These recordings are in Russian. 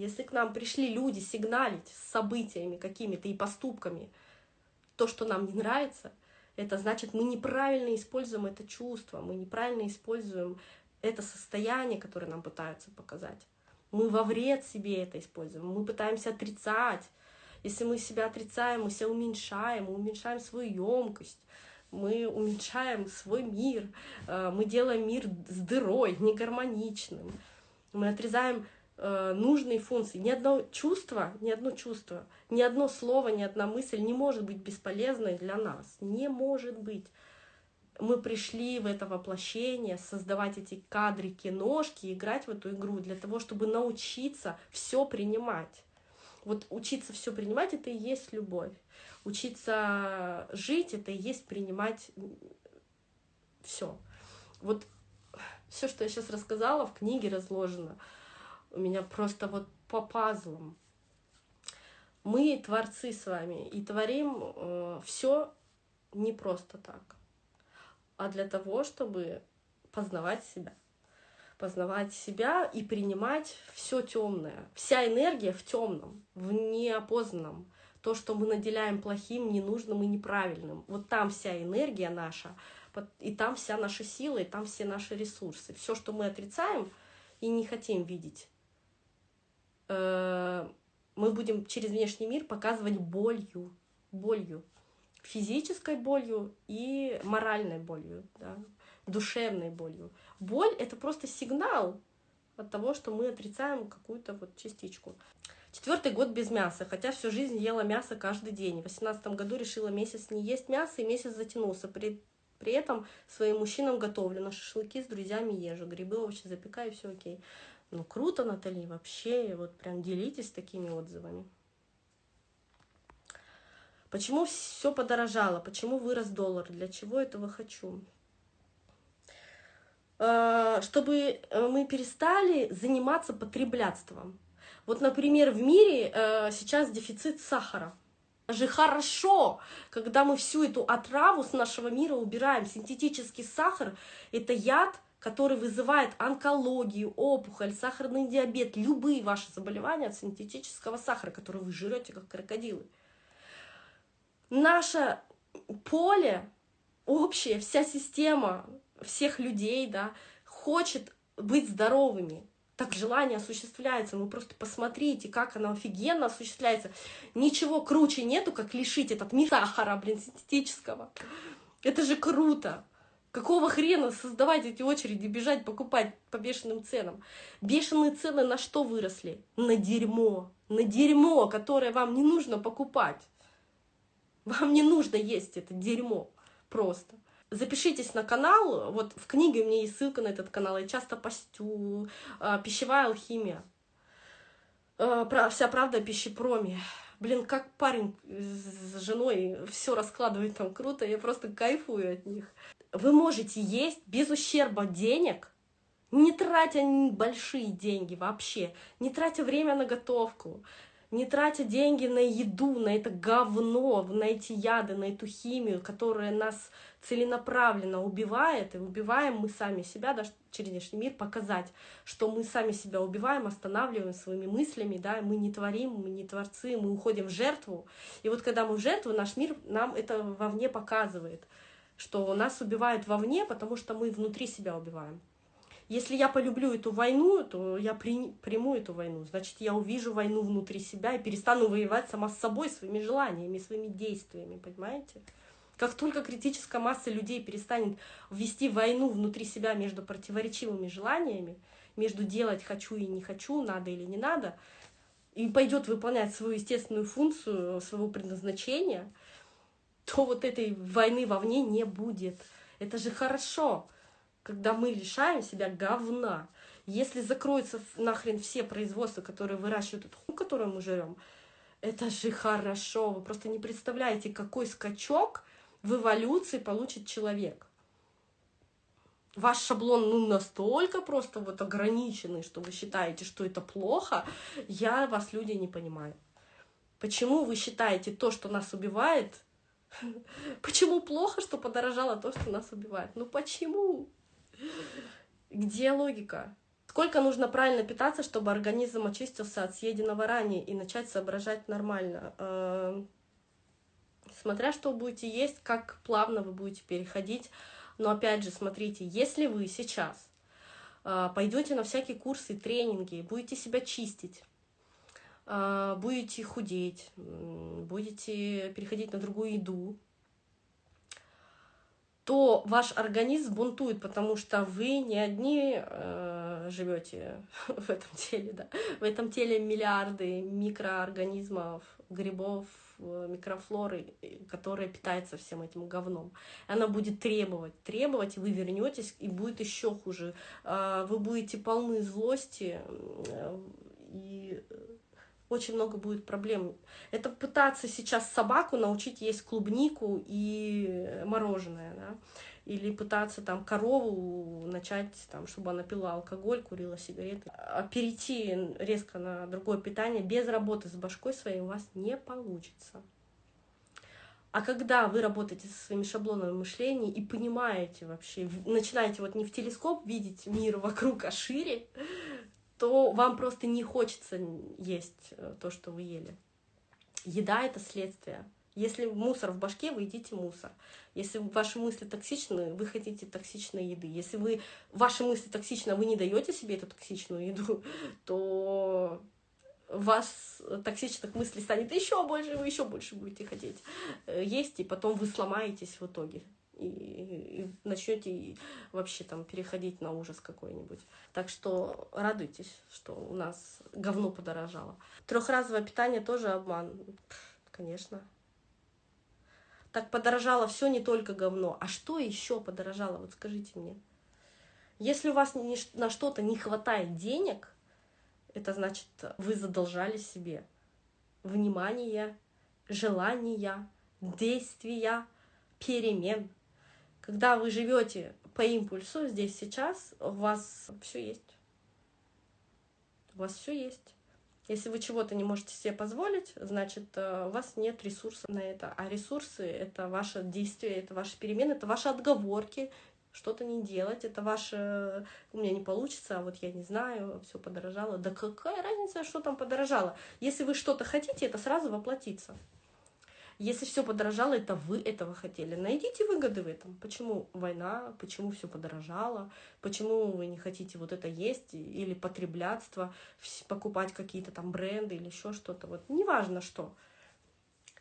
Если к нам пришли люди сигналить с событиями какими-то и поступками, то, что нам не нравится, это значит, мы неправильно используем это чувство, мы неправильно используем это состояние, которое нам пытаются показать. Мы во вред себе это используем, мы пытаемся отрицать. Если мы себя отрицаем, мы себя уменьшаем, мы уменьшаем свою емкость, мы уменьшаем свой мир, э, мы делаем мир с дырой, негармоничным, мы отрезаем нужные функции. Ни одно чувство, ни одно чувство, ни одно слово, ни одна мысль не может быть бесполезной для нас. Не может быть. Мы пришли в это воплощение, создавать эти кадры, киношки, играть в эту игру для того, чтобы научиться все принимать. Вот учиться все принимать это и есть любовь. Учиться жить это и есть принимать все. Вот все, что я сейчас рассказала, в книге разложено у меня просто вот по пазлам. Мы творцы с вами и творим э, все не просто так, а для того, чтобы познавать себя. Познавать себя и принимать все темное. Вся энергия в темном, в неопознанном. То, что мы наделяем плохим, ненужным и неправильным. Вот там вся энергия наша, и там вся наша сила, и там все наши ресурсы. Все, что мы отрицаем и не хотим видеть, мы будем через внешний мир показывать болью, болью, физической болью и моральной болью, да, душевной болью. Боль — это просто сигнал от того, что мы отрицаем какую-то вот частичку. Четвертый год без мяса, хотя всю жизнь ела мясо каждый день. В восемнадцатом году решила месяц не есть мясо, и месяц затянулся. При, при этом своим мужчинам готовлю на шашлыки с друзьями езжу, грибы, овощи запекаю, все окей. Ну, круто, Натали, вообще, вот прям делитесь такими отзывами. Почему все подорожало? Почему вырос доллар? Для чего этого хочу? А, чтобы э, мы перестали заниматься потреблятством. Вот, например, в мире э, сейчас дефицит сахара. Же хорошо, когда мы всю эту отраву с нашего мира убираем. Синтетический сахар – это яд, который вызывает онкологию, опухоль, сахарный диабет, любые ваши заболевания от синтетического сахара, который вы жрете как крокодилы. Наше поле общее, вся система всех людей, да, хочет быть здоровыми. Так желание осуществляется. Вы просто посмотрите, как оно офигенно осуществляется. Ничего круче нету, как лишить этот мир сахара, блин, синтетического. Это же круто. Какого хрена создавать эти очереди, бежать покупать по бешеным ценам? Бешеные цены на что выросли? На дерьмо. На дерьмо, которое вам не нужно покупать. Вам не нужно есть это дерьмо просто. Запишитесь на канал, вот в книге у меня есть ссылка на этот канал, я часто постю, а, пищевая алхимия, а, вся правда о пищепроме. Блин, как парень с женой все раскладывает там круто, я просто кайфую от них вы можете есть без ущерба денег, не тратя большие деньги вообще, не тратя время на готовку, не тратя деньги на еду, на это говно, на эти яды, на эту химию, которая нас целенаправленно убивает, и убиваем мы сами себя, даже через внешний мир, показать, что мы сами себя убиваем, останавливаем своими мыслями, да, мы не творим, мы не творцы, мы уходим в жертву. И вот когда мы в жертву, наш мир нам это вовне показывает — что нас убивают вовне, потому что мы внутри себя убиваем. Если я полюблю эту войну, то я при, приму эту войну. Значит, я увижу войну внутри себя и перестану воевать сама с собой, своими желаниями, своими действиями, понимаете? Как только критическая масса людей перестанет вести войну внутри себя между противоречивыми желаниями, между делать хочу и не хочу, надо или не надо, и пойдет выполнять свою естественную функцию, своего предназначения, то вот этой войны вовне не будет. Это же хорошо, когда мы лишаем себя говна. Если закроются нахрен все производства, которые выращивают эту хуйню, которую мы жрем, это же хорошо. Вы просто не представляете, какой скачок в эволюции получит человек. Ваш шаблон ну, настолько просто вот ограниченный, что вы считаете, что это плохо, я вас, люди, не понимаю. Почему вы считаете то, что нас убивает, Почему плохо, что подорожало то, что нас убивает? Ну почему? Где логика? Сколько нужно правильно питаться, чтобы организм очистился от съеденного ранее и начать соображать нормально? Э, смотря что будете есть, как плавно вы будете переходить. Но опять же, смотрите, если вы сейчас э, пойдете на всякие курсы, тренинги, будете себя чистить, будете худеть, будете переходить на другую еду, то ваш организм бунтует, потому что вы не одни э, живете в этом теле, да. В этом теле миллиарды микроорганизмов, грибов, микрофлоры, которая питается всем этим говном. Она будет требовать, требовать, и вы вернетесь, и будет еще хуже. Э, вы будете полны злости, и очень много будет проблем. Это пытаться сейчас собаку научить есть клубнику и мороженое, да? или пытаться там корову начать, там, чтобы она пила алкоголь, курила сигареты. А перейти резко на другое питание без работы с башкой своей у вас не получится. А когда вы работаете со своими шаблонами мышления и понимаете вообще, начинаете вот не в телескоп видеть мир вокруг, а шире, то вам просто не хочется есть э, то, что вы ели. Еда — это следствие. Если мусор в башке, вы едите мусор. Если ваши мысли токсичны, вы хотите токсичной еды. Если вы, ваши мысли токсичны, а вы не даете себе эту токсичную еду, то вас токсичных мыслей станет еще больше, вы еще больше будете хотеть э, есть, и потом вы сломаетесь в итоге и, и начнете вообще там переходить на ужас какой-нибудь. Так что радуйтесь, что у нас говно подорожало. Трехразовое питание тоже обман, конечно. Так подорожало все не только говно. А что еще подорожало? Вот скажите мне. Если у вас ни, на что-то не хватает денег, это значит, вы задолжали себе внимание, желания, действия, перемен. Когда вы живете по импульсу здесь сейчас, у вас все есть. У вас все есть. Если вы чего-то не можете себе позволить, значит, э, у вас нет ресурсов на это. А ресурсы — это ваше действие, это ваши перемены, это ваши отговорки, что-то не делать, это ваше «у меня не получится, а вот я не знаю, все подорожало». Да какая разница, что там подорожало? Если вы что-то хотите, это сразу воплотится. Если все подорожало, это вы этого хотели. Найдите выгоды в этом. Почему война, почему все подорожало, почему вы не хотите вот это есть или потреблятство, покупать какие-то там бренды или еще что-то. Вот неважно что.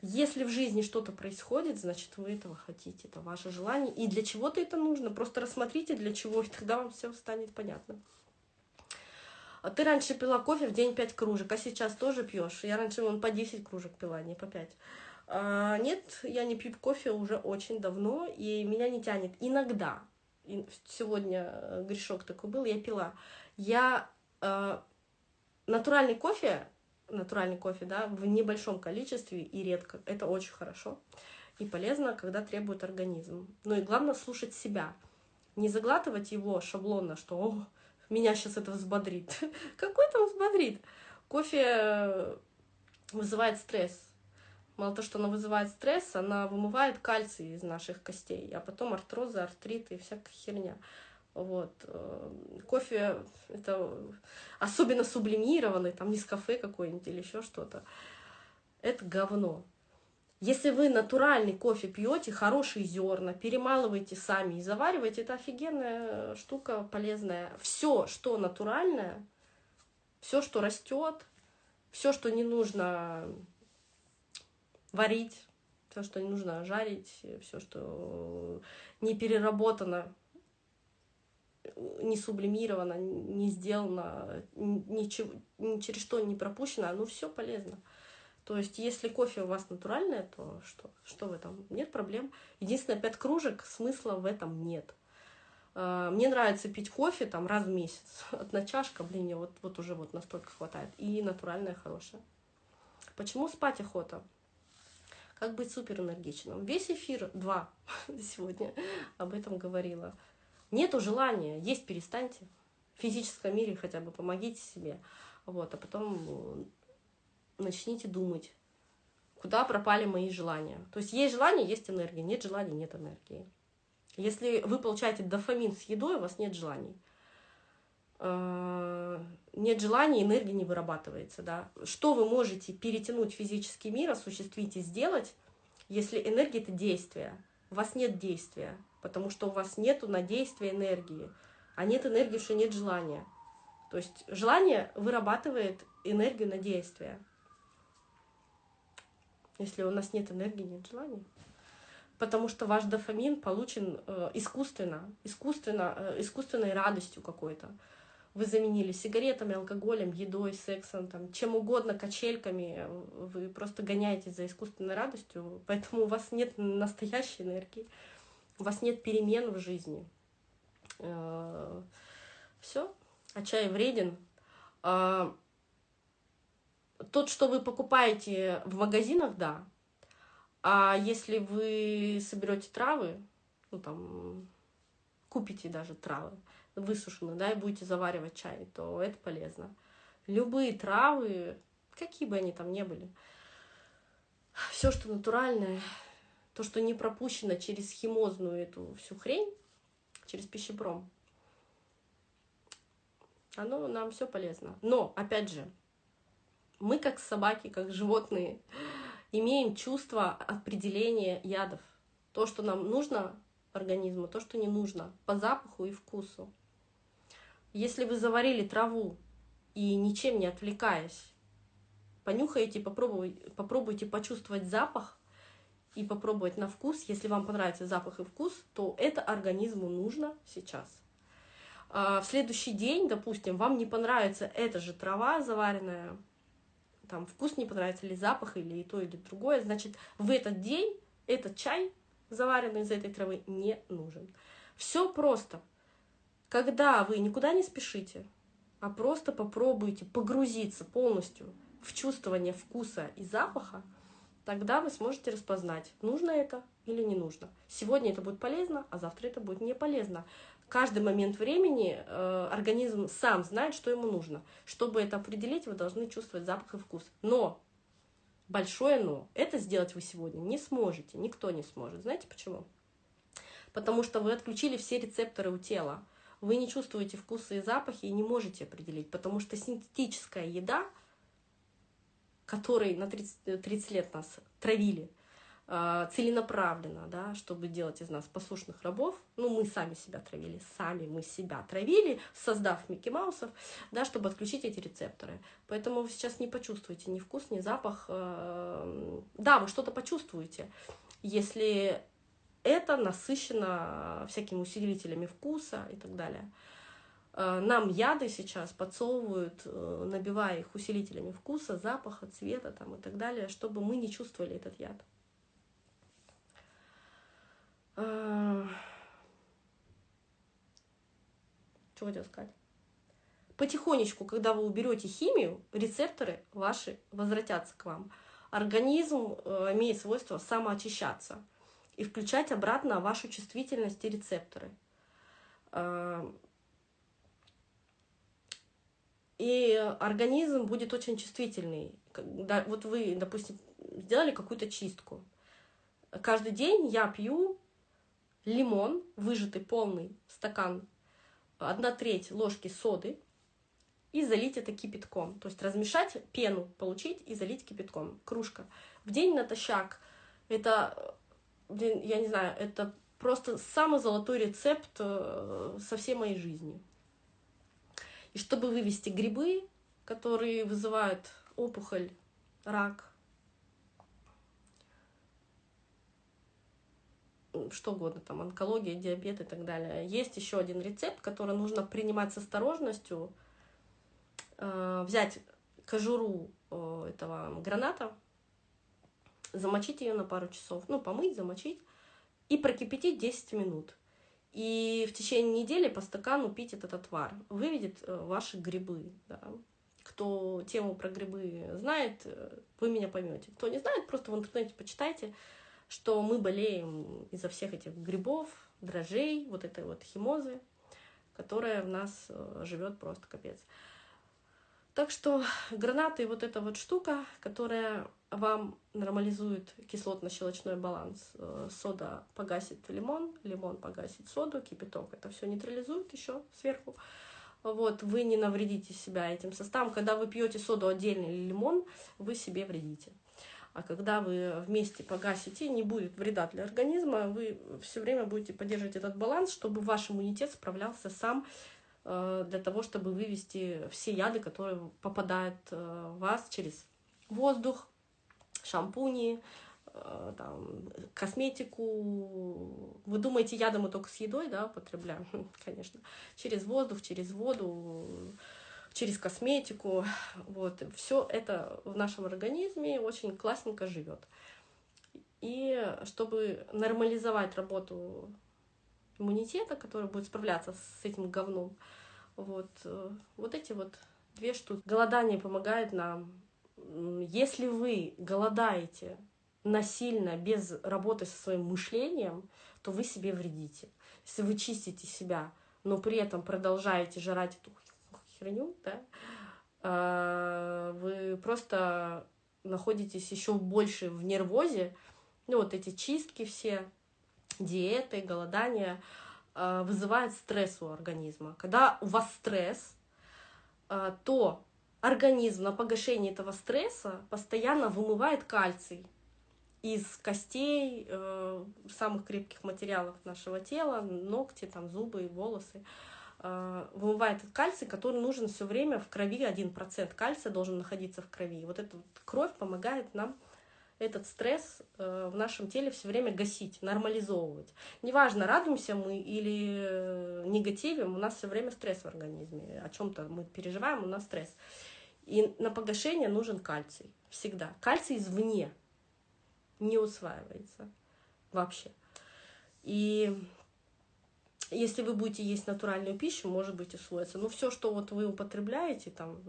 Если в жизни что-то происходит, значит, вы этого хотите, это ваше желание. И для чего-то это нужно. Просто рассмотрите, для чего, и тогда вам все станет понятно. А ты раньше пила кофе в день 5 кружек, а сейчас тоже пьешь. Я раньше вон по 10 кружек пила, не по 5. А, нет, я не пью кофе уже очень давно, и меня не тянет. Иногда, сегодня э, грешок такой был, я пила. Я э, натуральный кофе, натуральный кофе, да, в небольшом количестве и редко, это очень хорошо и полезно, когда требует организм. Ну и главное слушать себя, не заглатывать его шаблонно, что О, меня сейчас это взбодрит. Какой там взбодрит? Кофе э, вызывает стресс, Мало того, что она вызывает стресс, она вымывает кальций из наших костей, а потом артрозы, артриты и всякая херня. Вот. Э, кофе это особенно сублимированный, там не кафе какой-нибудь или еще что-то. Это говно. Если вы натуральный кофе пьете, хорошие зерна, перемалываете сами и завариваете, это офигенная штука, полезная. Все, что натуральное, все, что растет, все, что не нужно варить, все, что не нужно жарить, все, что не переработано, не сублимировано, не сделано, ничего, ни через что не пропущено, ну все полезно. То есть, если кофе у вас натуральное, то что, что в этом? Нет проблем. Единственное, пять кружек, смысла в этом нет. А, мне нравится пить кофе там раз в месяц. Одна чашка, блин, мне вот, вот уже вот настолько хватает. И натуральное хорошее. Почему спать охота? Как быть суперэнергичным? Весь эфир, два сегодня об этом говорила. Нету желания, есть перестаньте. В физическом мире хотя бы помогите себе. Вот, а потом э, начните думать, куда пропали мои желания. То есть есть желание, есть энергия, нет желания, нет энергии. Если вы получаете дофамин с едой, у вас нет желаний. Э, нет желания, энергия не вырабатывается, да. Что вы можете перетянуть физический мир, осуществить и сделать, если энергия — это действие, у вас нет действия, потому что у вас нету на действие энергии, а нет энергии, что нет желания. То есть желание вырабатывает энергию на действие. Если у нас нет энергии, нет желания. Потому что ваш дофамин получен э, искусственно, искусственно, э, искусственной радостью какой-то. Вы заменили сигаретами, алкоголем, едой, сексом, там, чем угодно, качельками. Вы просто гоняетесь за искусственной радостью, поэтому у вас нет настоящей энергии, у вас нет перемен в жизни. Э, Все, а чай вреден. А, тот, что вы покупаете в магазинах, да. А если вы соберете травы, ну там, купите даже травы высушенные, да, и будете заваривать чай, то это полезно. Любые травы, какие бы они там ни были, все, что натуральное, то, что не пропущено через химозную эту всю хрень, через пищепром, оно нам все полезно. Но, опять же, мы как собаки, как животные, имеем чувство определения ядов. То, что нам нужно организму, то, что не нужно, по запаху и вкусу. Если вы заварили траву и ничем не отвлекаясь, понюхаете, попробуйте, попробуйте почувствовать запах и попробовать на вкус. Если вам понравится запах и вкус, то это организму нужно сейчас. А в следующий день, допустим, вам не понравится эта же трава заваренная, там вкус не понравится, или запах, или и то, или другое, значит, в этот день этот чай, заваренный из этой травы, не нужен. Все просто. Когда вы никуда не спешите, а просто попробуйте погрузиться полностью в чувствование вкуса и запаха, тогда вы сможете распознать, нужно это или не нужно. Сегодня это будет полезно, а завтра это будет не полезно каждый момент времени э, организм сам знает, что ему нужно. Чтобы это определить, вы должны чувствовать запах и вкус. Но, большое но, это сделать вы сегодня не сможете, никто не сможет. Знаете почему? Потому что вы отключили все рецепторы у тела. Вы не чувствуете вкусы и запахи и не можете определить, потому что синтетическая еда, которой на 30, 30 лет нас травили, целенаправленно, да, чтобы делать из нас послушных рабов. Ну, мы сами себя травили, сами мы себя травили, создав Микки Маусов, да, чтобы отключить эти рецепторы. Поэтому вы сейчас не почувствуете ни вкус, ни запах. А, да, вы что-то почувствуете, если это насыщено всякими усилителями вкуса и так далее. А, нам яды сейчас подсовывают, э, набивая их усилителями вкуса, запаха, цвета там, и так далее, чтобы мы не чувствовали этот яд. Что хотел сказать? Потихонечку, когда вы уберете химию, рецепторы ваши возвратятся к вам. Организм э, имеет свойство самоочищаться и включать обратно вашу чувствительность и рецепторы. И организм будет очень чувствительный. Вот вы, допустим, сделали какую-то чистку. Каждый день я пью лимон, выжатый полный стакан, одна треть ложки соды, и залить это кипятком. То есть размешать пену, получить и залить кипятком. Кружка. В день натощак. Это, я не знаю, это просто самый золотой рецепт э, со всей моей жизни. И чтобы вывести грибы, которые вызывают опухоль, рак, что угодно, там, онкология, диабет и так далее. Есть еще один рецепт, который нужно принимать с осторожностью. Э, взять кожуру э, этого граната, замочить ее на пару часов, ну, помыть, замочить, и прокипятить 10 минут. И в течение недели по стакану пить этот отвар. Выведет э, ваши грибы. Да. Кто тему про грибы знает, вы меня поймете. Кто не знает, просто в интернете почитайте что мы болеем из-за всех этих грибов, дрожжей, вот этой вот химозы, которая в нас э, живет просто капец. Так что гранаты вот эта вот штука, которая вам нормализует кислотно-щелочной баланс. Э, сода погасит лимон, лимон погасит соду, кипяток это все нейтрализует еще сверху. вот, вы не навредите себя этим составом. Когда вы пьете соду отдельно или лимон, вы себе вредите. А когда вы вместе погасите, не будет вреда для организма, вы все время будете поддерживать этот баланс, чтобы ваш иммунитет справлялся сам э, для того, чтобы вывести все яды, которые попадают э, в вас через воздух, шампуни, э, там, косметику. Вы думаете, яды мы только с едой да, употребляем? Конечно. Через воздух, через воду, через косметику. Вот. Все это в нашем организме очень классненько живет. И чтобы нормализовать работу иммунитета, который будет справляться с этим говном, вот, э, вот эти вот две штуки. Голодание помогает нам. Если вы голодаете насильно, без работы со своим мышлением, то вы себе вредите. Если вы чистите себя, но при этом продолжаете жрать эту херню, да, а, вы просто находитесь еще больше в нервозе, ну вот эти чистки все, диеты, голодания а, вызывают стресс у организма. Когда у вас стресс, а, то организм на погашение этого стресса постоянно вымывает кальций из костей, э, самых крепких материалов нашего тела, ногти, там, зубы, волосы. Э, вымывает кальций, который нужен все время в крови, 1% кальция должен находиться в крови. Вот эта вот кровь помогает нам этот стресс э, в нашем теле все время гасить, нормализовывать. Неважно, радуемся мы или э, негативим, у нас все время стресс в организме. О чем-то мы переживаем, у нас стресс. И на погашение нужен кальций. Всегда. Кальций извне не усваивается вообще. И если вы будете есть натуральную пищу, может быть, усвоится. Но все, что вот вы употребляете, там,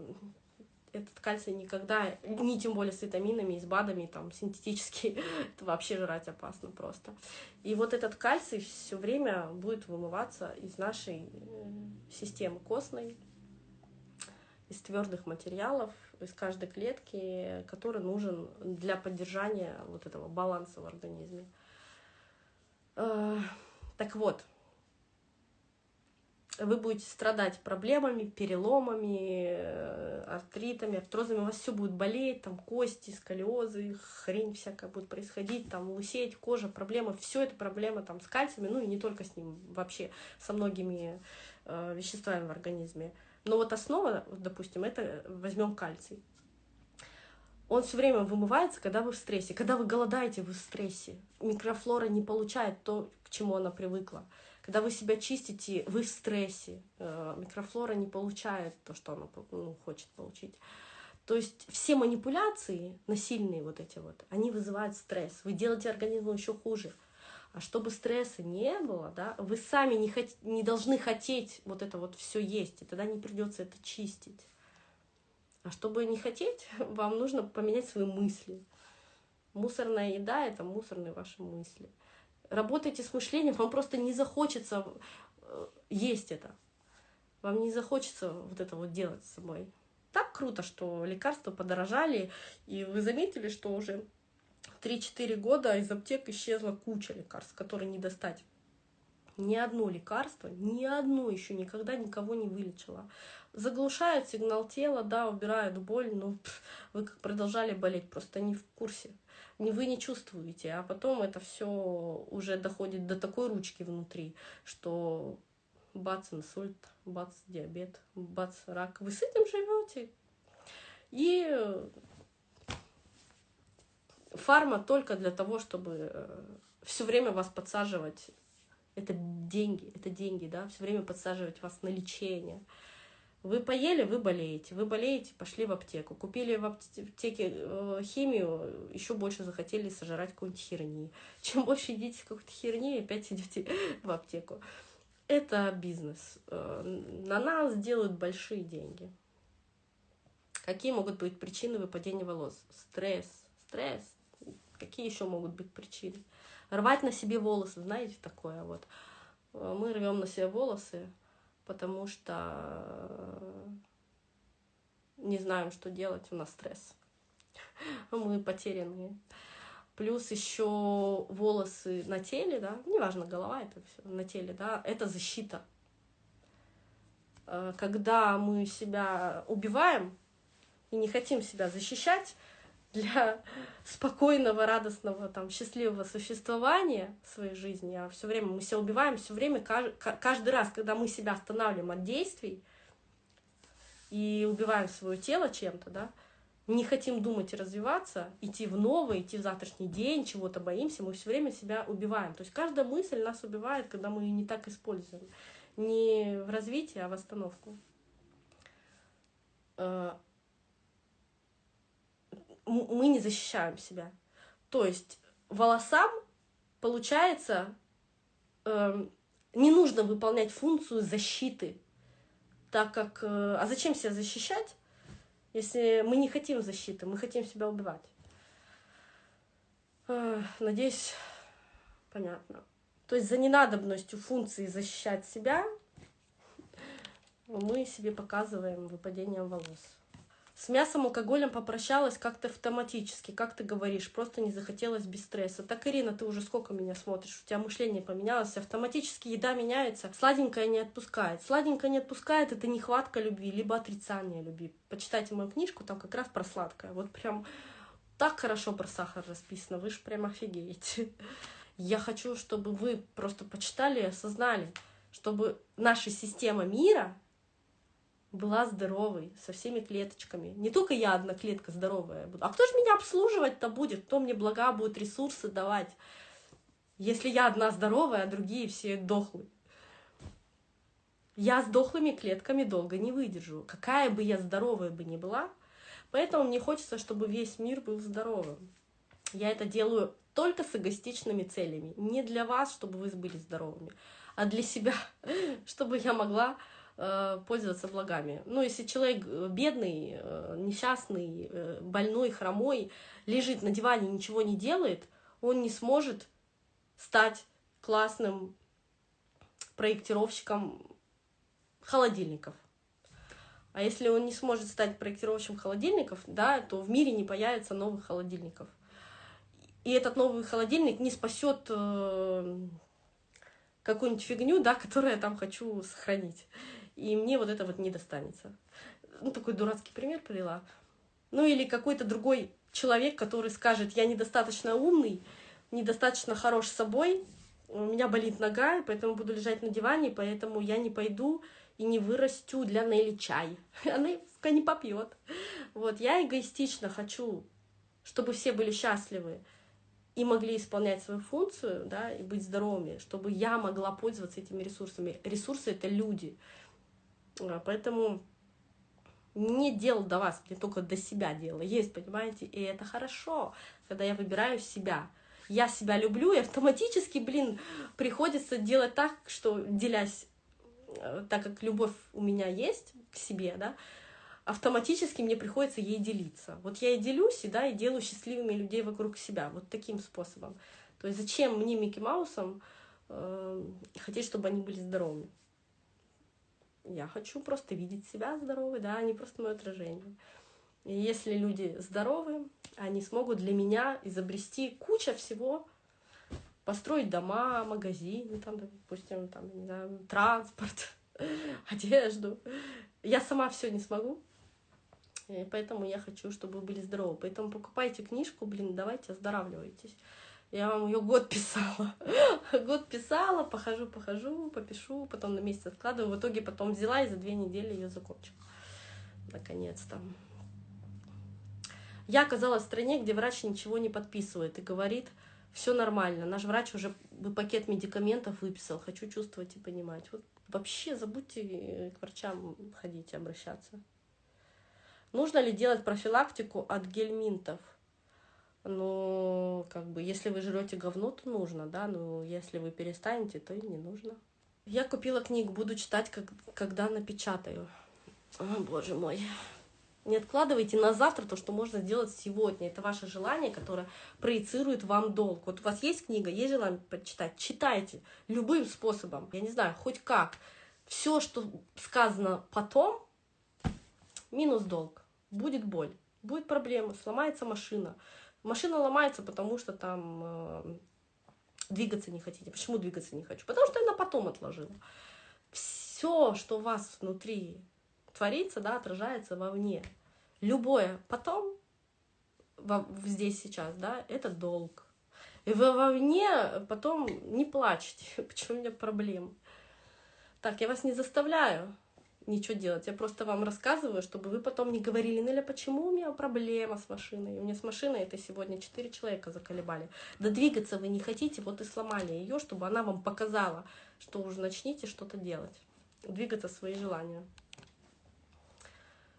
этот кальций никогда, не тем более с витаминами, с БАДами, там, синтетический, это вообще жрать опасно просто. И вот этот кальций все время будет вымываться из нашей э, системы костной, из твердых материалов, из каждой клетки, который нужен для поддержания вот этого баланса в организме. Э, так вот, вы будете страдать проблемами, переломами, э, артритами, артрозами, у вас все будет болеть, там кости, сколиозы, хрень всякая будет происходить, там лысеть, кожа, проблемы, все это проблемы там с кальциями, ну и не только с ним, вообще со многими э, веществами в организме. Но вот основа, допустим, это возьмем кальций. Он все время вымывается, когда вы в стрессе. Когда вы голодаете, вы в стрессе. Микрофлора не получает то, к чему она привыкла. Когда вы себя чистите, вы в стрессе. Э, микрофлора не получает то, что она ну, хочет получить. То есть все манипуляции, насильные вот эти вот, они вызывают стресс. Вы делаете организму еще хуже. А чтобы стресса не было, да, вы сами не, хот... не должны хотеть вот это вот все есть, и тогда не придется это чистить. А чтобы не хотеть, вам нужно поменять свои мысли. Мусорная еда — это мусорные ваши мысли работаете с мышлением, вам просто не захочется э, есть это. Вам не захочется вот это вот делать с собой. Так круто, что лекарства подорожали, и вы заметили, что уже 3-4 года из аптек исчезла куча лекарств, которые не достать. Ни одно лекарство, ни одно еще никогда никого не вылечило. Заглушают сигнал тела, да, убирают боль, но пф, вы как продолжали болеть, просто не в курсе вы не чувствуете, а потом это все уже доходит до такой ручки внутри, что бац, инсульт, бац, диабет, бац, рак. Вы с этим живете. И фарма только для того, чтобы э, все время вас подсаживать. Это деньги, это деньги, да, все время подсаживать вас на лечение. Вы поели, вы болеете. Вы болеете, пошли в аптеку. Купили в аптеке э, химию, еще больше захотели сожрать какой-нибудь херни. Чем больше едите какой-то херни, опять идете в аптеку. Это бизнес. Э, на нас делают большие деньги. Какие могут быть причины выпадения волос? Стресс. Стресс. Какие еще могут быть причины? Рвать на себе волосы, знаете, такое вот. Э, мы рвем на себе волосы, потому что не знаем, что делать, у нас стресс. Мы потерянные. Плюс еще волосы на теле, да, неважно, голова это все на теле, да, это защита. э, когда мы себя убиваем и не хотим себя защищать для спокойного, радостного, там, счастливого существования в своей жизни, а все время мы себя убиваем, все время, каждый раз, когда мы себя останавливаем от действий и убиваем свое тело чем-то, да, не хотим думать и развиваться, идти в новое, идти в завтрашний день, чего-то боимся, мы все время себя убиваем. То есть каждая мысль нас убивает, когда мы ее не так используем. Не в развитии, а в остановку. Э, мы не защищаем себя. То есть волосам, получается, эм, не нужно выполнять функцию защиты, так как... Э, а зачем себя защищать? Если мы не хотим защиты, мы хотим себя убивать. Надеюсь, понятно. То есть за ненадобностью функции защищать себя мы себе показываем выпадением волос. С мясом, алкоголем попрощалась как-то автоматически, как ты говоришь, просто не захотелось без стресса. Так, Ирина, ты уже сколько меня смотришь, у тебя мышление поменялось, автоматически еда меняется, сладенькое не отпускает. Сладенькое не отпускает, это нехватка любви, либо отрицание любви. Почитайте мою книжку, там как раз про сладкое. Вот прям так хорошо про сахар расписано, вы же прям офигеете. Я хочу, чтобы вы просто почитали и осознали, чтобы наша система мира была здоровой, со всеми клеточками. Не только я одна клетка здоровая буду. А кто же меня обслуживать-то будет? Кто мне блага будет, ресурсы давать? Если я одна здоровая, а другие все дохлые. Я с дохлыми клетками долго не выдержу. Какая бы я здоровая бы ни была. Поэтому мне хочется, чтобы весь мир был здоровым. Я это делаю только с эгоистичными целями. Не для вас, чтобы вы были здоровыми, а для себя, чтобы я могла пользоваться благами. Ну, если человек э, бедный, э, несчастный, больной, хромой, лежит на диване, ничего не делает, он не сможет стать классным проектировщиком холодильников. А если он не сможет стать проектировщиком холодильников, да, то в мире не появится новых холодильников. И этот новый холодильник не спасет э, какую-нибудь фигню, да, которую я там хочу сохранить и мне вот это вот не достанется. Ну, такой дурацкий пример привела. Ну, или какой-то другой человек, который скажет, я недостаточно умный, недостаточно хорош собой, у меня болит нога, поэтому буду лежать на диване, поэтому я не пойду и не вырастю для Нелли чай. Она не попьет. Вот, я эгоистично хочу, чтобы все были счастливы и могли исполнять свою функцию, да, и быть здоровыми, чтобы я могла пользоваться этими ресурсами. Ресурсы — это люди. А, поэтому не дело до вас, не только до себя дело есть, понимаете, и это хорошо, когда я выбираю себя. Я себя люблю, и автоматически, блин, приходится делать так, что делясь, э, так как любовь у меня есть к себе, да, автоматически мне приходится ей делиться. Вот я и делюсь, и, да, и делаю счастливыми людей вокруг себя, вот таким способом. То есть зачем мне, Микки Маусом, э, хотеть, чтобы они были здоровыми? Я хочу просто видеть себя здоровой, да, а не просто мое отражение. И если люди здоровы, они смогут для меня изобрести куча всего, построить дома, магазины, там, допустим, там, не знаю, транспорт, одежду. Я сама все не смогу, и поэтому я хочу, чтобы вы были здоровы. Поэтому покупайте книжку, блин, давайте оздоравливайтесь. Я вам ее год писала. год писала, похожу, похожу, попишу, потом на месяц откладываю. В итоге потом взяла и за две недели ее закончила. Наконец-то. Я оказалась в стране, где врач ничего не подписывает и говорит, все нормально. Наш врач уже пакет медикаментов выписал. Хочу чувствовать и понимать. Вот вообще забудьте к врачам ходить обращаться. Нужно ли делать профилактику от гельминтов? Ну, как бы, если вы жрете говно, то нужно, да, но если вы перестанете, то и не нужно. Я купила книгу, буду читать, как, когда напечатаю. О, боже мой. Не откладывайте на завтра то, что можно сделать сегодня. Это ваше желание, которое проецирует вам долг. Вот у вас есть книга, есть желание почитать, читайте любым способом. Я не знаю, хоть как. Все, что сказано потом, минус долг. Будет боль, будет проблема, сломается машина, Машина ломается, потому что там э, двигаться не хотите. Почему двигаться не хочу? Потому что я на потом отложила. все, что у вас внутри творится, да, отражается вовне. Любое потом, здесь сейчас, да, это долг. И вы вовне потом не плачете, почему у меня проблемы. Так, я вас не заставляю ничего делать. Я просто вам рассказываю, чтобы вы потом не говорили, Неля, почему у меня проблема с машиной? У меня с машиной это сегодня четыре человека заколебали. Да двигаться вы не хотите, вот и сломали ее, чтобы она вам показала, что уже начните что-то делать. Двигаться свои желания.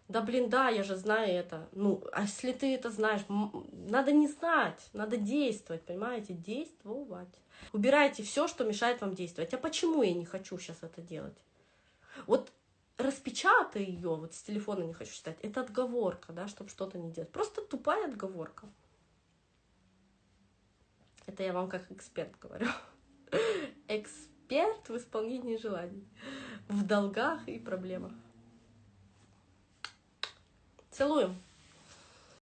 Да блин, да, я же знаю это. Ну, а если ты это знаешь, надо не знать, надо действовать, понимаете? Действовать. Убирайте все, что мешает вам действовать. А почему я не хочу сейчас это делать? Вот распечатай ее, вот с телефона не хочу читать, это отговорка, да, чтобы что-то не делать. Просто тупая отговорка. Это я вам как эксперт говорю. Эксперт в исполнении желаний, в долгах и проблемах. Целуем.